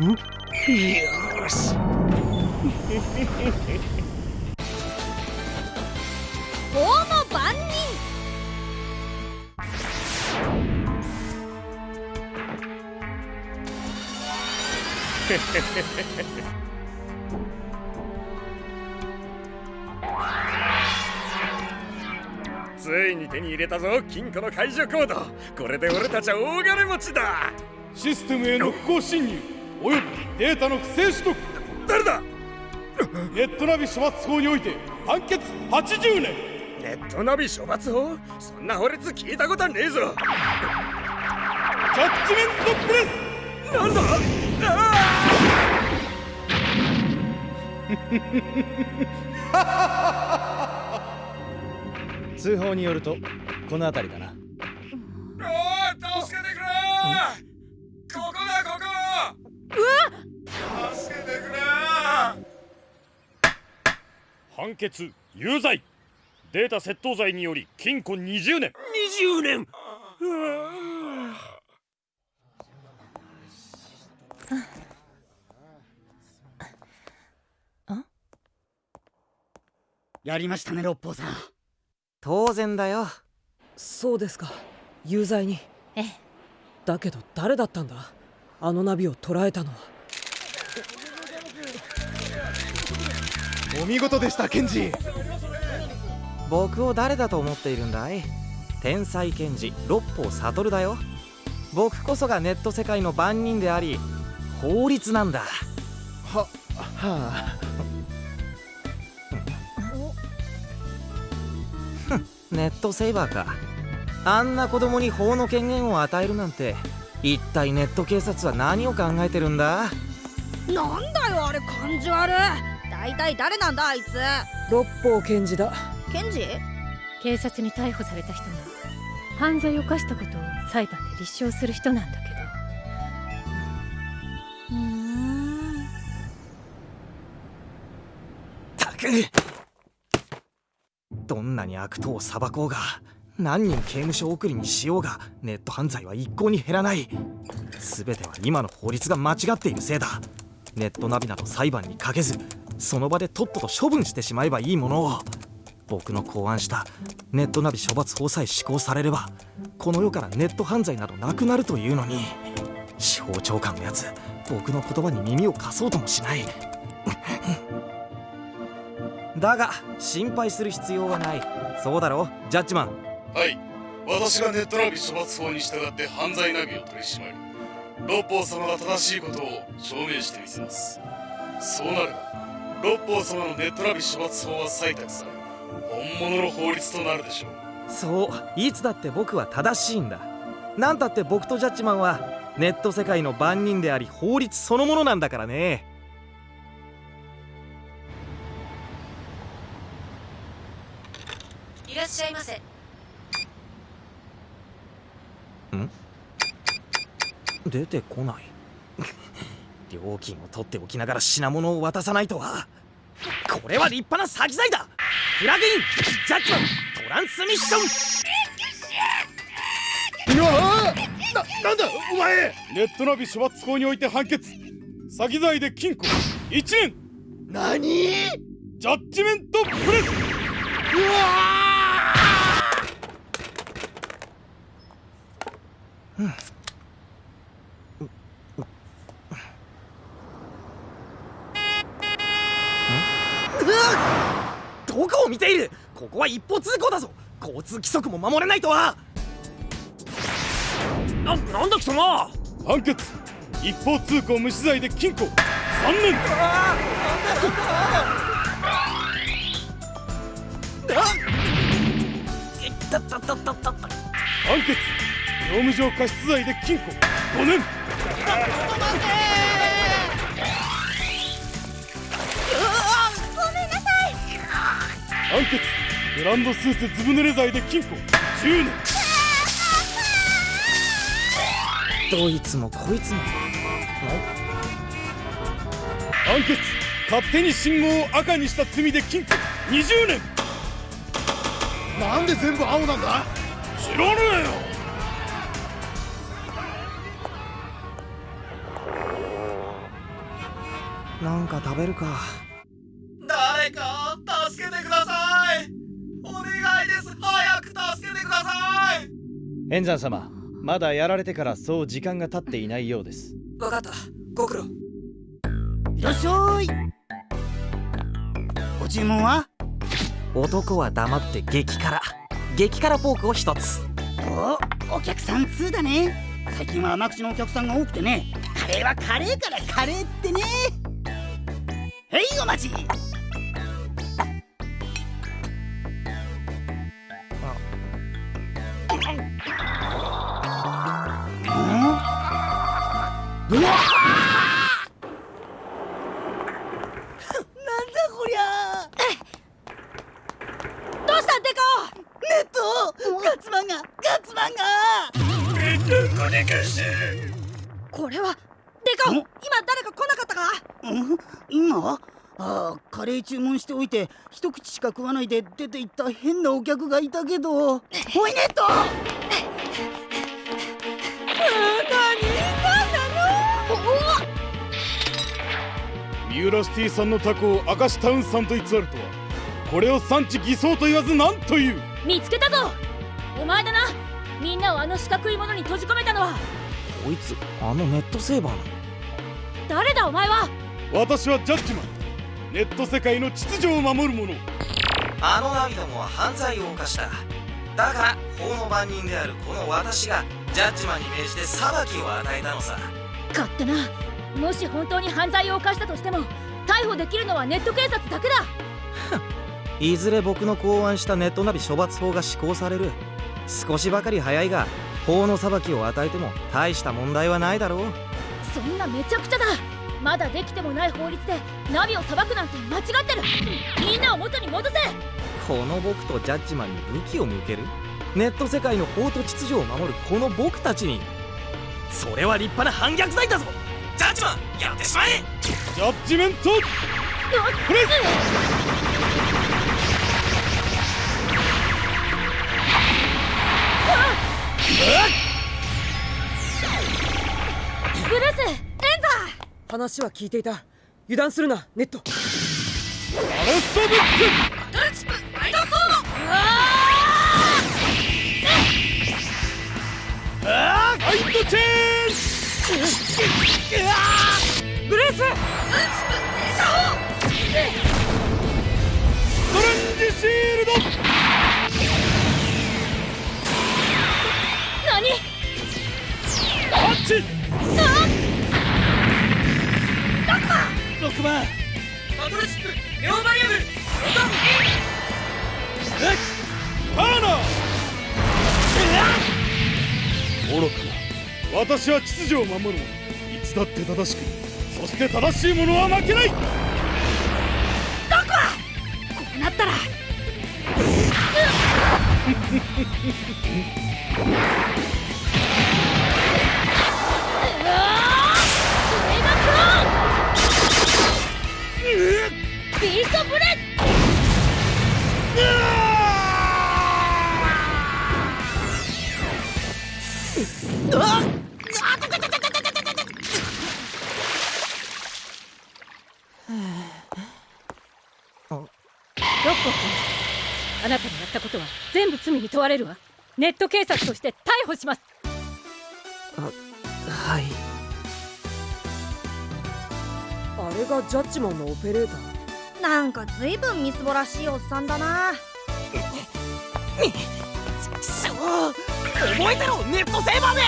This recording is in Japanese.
よし。法の番人ついに手に入れたぞ金庫の解除コード。これで俺たちは大金持ちだ。システムへの不法侵入。およびデータの不正取得。誰だ？ネットナビ処罰法において判決80年。ネットナビ処罰法？そんな法律聞いたことはねえぞ。ジャッジメントプレス。なんだ？通報によるとこの辺りだな判決有罪。データ窃盗罪により禁錮20年。20年。やりましたね六方さん。当然だよ。そうですか。有罪に。ええ。だけど誰だったんだ？あのナビを捉えたのはお見事でしたケンジ。僕を誰だと思っているんだい？天才検事六方悟だよ。僕こそがネット世界の番人であり法律なんだ。ははあ。ネットセイバーか。あんな子供に法の権限を与えるなんて一体ネット警察は何を考えてるんだ？なんだよあれ感じ悪い大体誰なんだあいつ。六方検事だ。検事？警察に逮捕された人が犯罪を犯したことを裁判で立証する人なんだけうーん。たくどんなに悪党を裁こうが何人刑務所送りにしようがネット犯罪は一向に減らない。全ては今の法律が間違っているせいだ。ネットナビなど裁判にかけずその場でとっとと処分してしまえばいいものを。僕の考案したネットナビ処罰法さえ施行されればこの世からネット犯罪などなくなるというのに。司法長官のやつ僕の言葉に耳を貸そうともしない。だが心配する必要はない。そうだろジャッジマン。はい。私がネットナビ処罰法に従って犯罪ナビを取り締まり六法様が正しいことを証明してみせます。そうなれば六法様のネットナビ処罰法は採択され本物の法律となるでしょう。そういつだって僕は正しいんだなんたって僕とジャッジマンはネット世界の番人であり法律そのものなんだからね。どいらっしゃいませ。出てこない料金を取っておきながら品物を渡さないとは。これは立派な詐欺罪だ。フラグインジャッジマントランスミッション。うわあななんだお前。ネットナビ処罰法において判決。詐欺罪で禁錮1年。何？ジャッジメントプレスどこを見ている。ここは一方通行だぞ。交通規則も守れないとは。ななんだ貴様。判決。一方通行無視罪で禁錮。3年。たたたたたた判決。業務上過失罪で禁錮。5年判決ブランドスーツずぶ濡れ罪で禁錮10年どいつもこいつも判決勝手に信号を赤にした罪で禁錮20年なんで全部青なんだ知らねえよなんか食べるか。けてください。お願いです。早く助けてください。円山様まだやられてからそう時間が経っていないようです。わかった。ご苦労。いらっしゃい。ご注文は？男は黙って激辛。激辛ポークを一つ。おお客さん通だね。最近は甘口のお客さんが多くてね。カレーはカレーからカレーってね。へいお待ちうわなんだこりゃ。どうしたデカネットガッツマンが。ガッツマンがこれはデカ今誰か来なかったかん今ああカレー注文しておいて一口しか食わないで出て行った変なお客がいたけどおいネット三浦シティ産のタコを明石タウン産と偽るとは。これを産地偽装と言わず何という？見つけたぞ。お前だな。みんなをあの四角いものに閉じ込めたのは。こいつあのネットセーバーの？誰だお前は？私はジャッジマン。ネット世界の秩序を守る者。あのナビどもは犯罪を犯した。だから法の番人であるこの私がジャッジマンに命じて裁きを与えたのさ。勝手なもし本当に犯罪を犯したとしても逮捕できるのはネット警察だけだ。いずれ僕の考案したネットナビ処罰法が施行される。少しばかり早いが法の裁きを与えても大した問題はないだろう。そんなめちゃくちゃだ。まだできてもない法律でナビを裁くなんて間違ってる。みんなを元に戻せ。この僕とジャッジマンに武器を向ける。ネット世界の法と秩序を守るこの僕たちに。それは立派な反逆罪だぞジャッジマンやってしまえ！ジャッジメント！プレスブルースエンザ！話は聞いていた。油断するなネット。アレストブック！ファイトチェンスストレンジシールド。何？ハッチ6番バトルシップネオバリアムターナー。愚かな。私は秩序を守る者。いつだって正しくそして正しい者は負けない。こうなったら。うわーメガクローン。ビーストブレッロッコ君あなたのやったことは全部罪に問われるわ。ネット警察として逮捕します。はい。あれがジャッジマンのオペレーター？なんかずいぶんみすぼらしいおっさんだな。覚えてろネットセーバーめ